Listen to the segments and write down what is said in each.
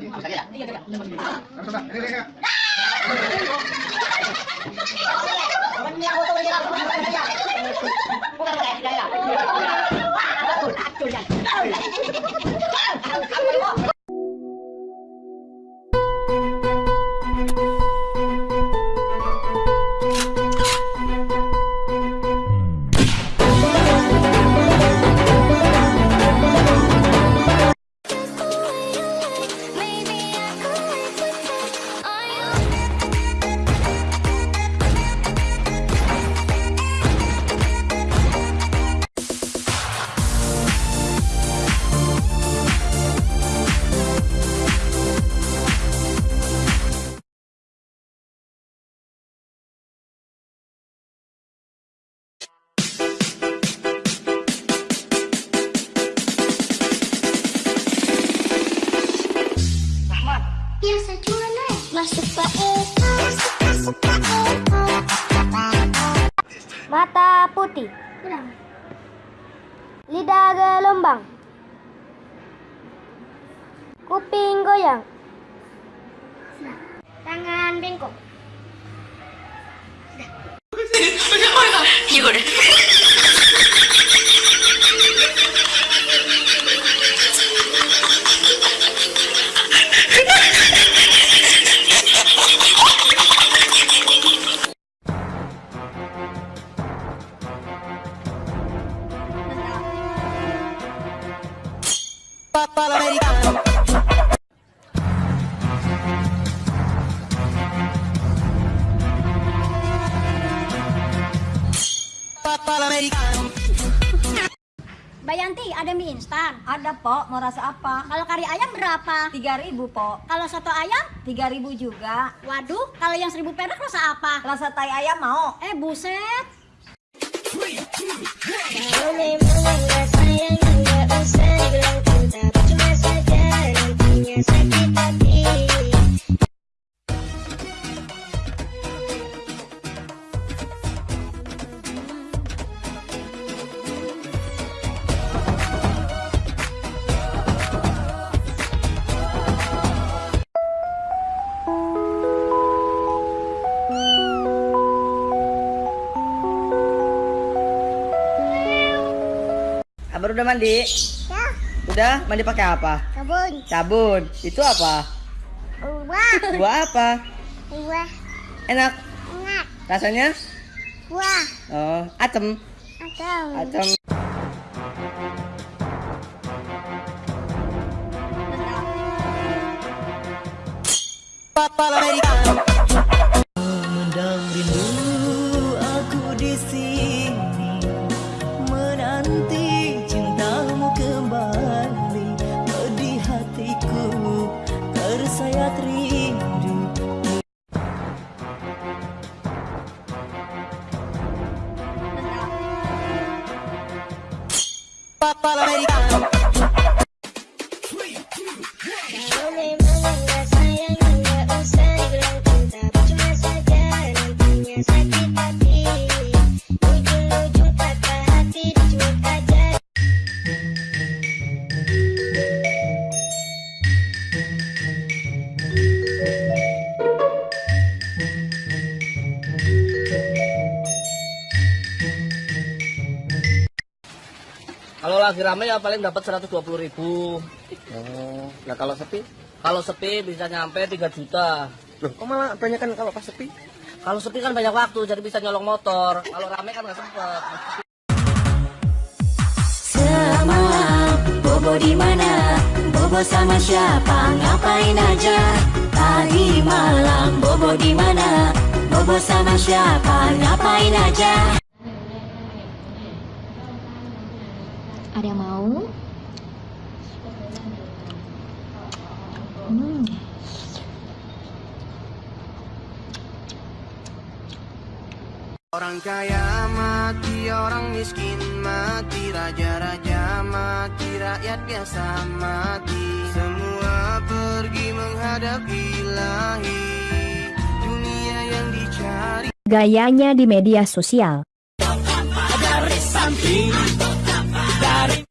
Hãy subscribe cho kênh Ghiền Mì Gõ Để không bỏ lỡ những video hấp dẫn Biasa Masuk Mata putih, lidah gelombang, kuping goyang, tangan bengkok, Bayanti, ada mie instan. Ada, Pok. Mau rasa apa? Kalau kari ayam berapa? 3000, Pok. Kalau soto ayam? 3000 juga. Waduh, kalau yang seribu perak rasa apa? Rasa tai ayam mau? Eh, buset. Kalau memang Abang udah mandi? Ya, Udah? Mandi pakai apa? kebun Sabun. Itu apa? Buah Buah apa? Buah Enak. enak Rasanya? Buah Oh, asem. Atau Asem. Mendam Kalau lagi rame ya paling dapat 120 ribu. Oh, nah kalau sepi? Kalau sepi bisa nyampe 3 juta. Loh, kok malah banyak kan kalau pas sepi? Kalau sepi kan banyak waktu jadi bisa nyolong motor. Kalau rame kan nggak sempet. Semalam Bobo di mana? Bobo sama siapa? Ngapain aja? Tadi malam Bobo di mana? Bobo sama siapa? Ngapain aja? Ada yang mau? Hmm. Orang kaya mati, orang miskin mati, raja-raja mati, rakyat biasa mati. Semua pergi menghadap ilahi, dunia yang dicari. Gayanya di media sosial.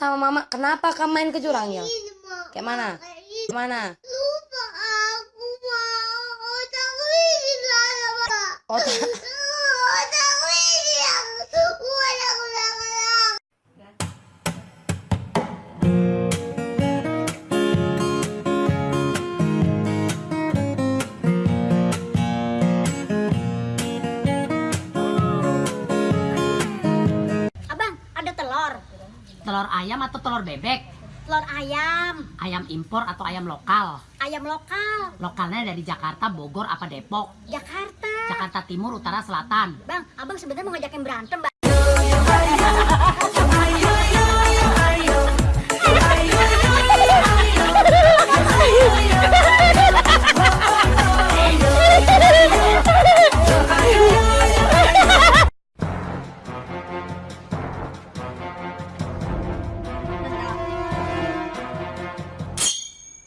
sama mama, kenapa kamu main ke jurang ya? Kayak mana? Ke mana? Lupa aku mau. Otak. Telur ayam atau telur bebek? Telur ayam, Ayam impor atau ayam lokal? ayam lokal, Lokalnya dari Jakarta, Bogor, apa Depok? Jakarta. Jakarta Timur, Utara, Selatan. Bang, abang sebenarnya mau ngajakin berantem, Bang.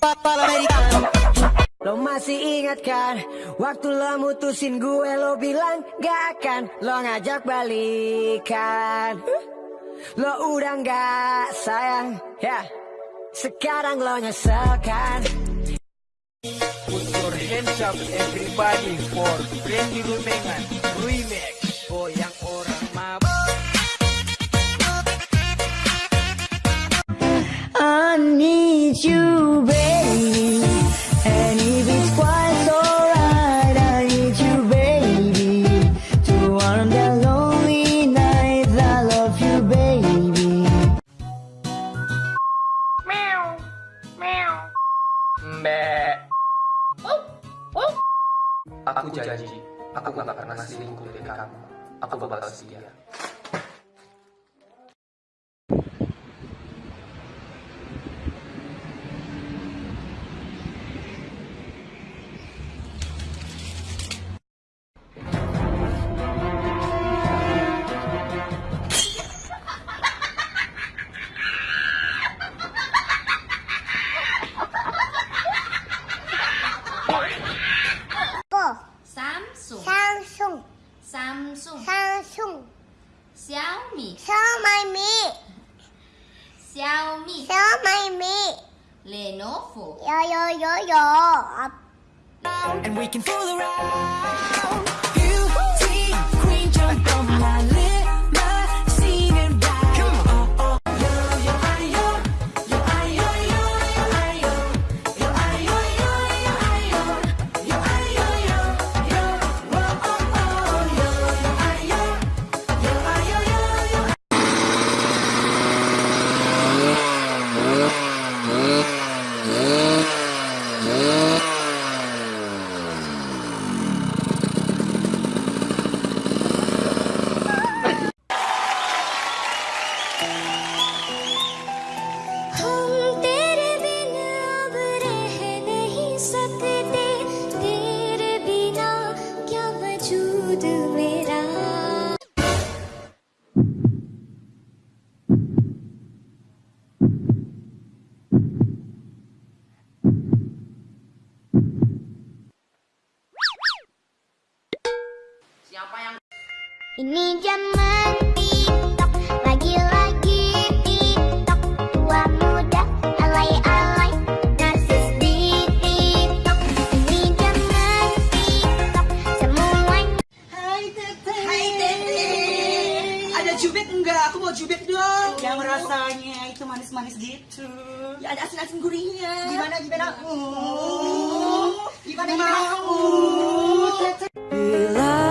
Lo masih ingat kan Waktu lo mutusin gue lo bilang gak akan Lo ngajak balikan. Lo udah gak sayang ya. Sekarang lo nyesel kan Put your hands up everybody for Brandy Lumengan Remix Goyang orang mabuk. I need you baby yeah. And we can fool around Ini zaman TikTok Lagi-lagi TikTok Tua muda Alay-alay Narsis di TikTok Ini zaman TikTok Semuanya Hai Tete. Hai Tete. Ada cubit enggak? Aku mau cubit dong. Yang rasanya itu manis-manis gitu. Ya ada asin-asin gurihnya. Gimana gimana? Uh, gimana gimana? Uh, Tete. Bila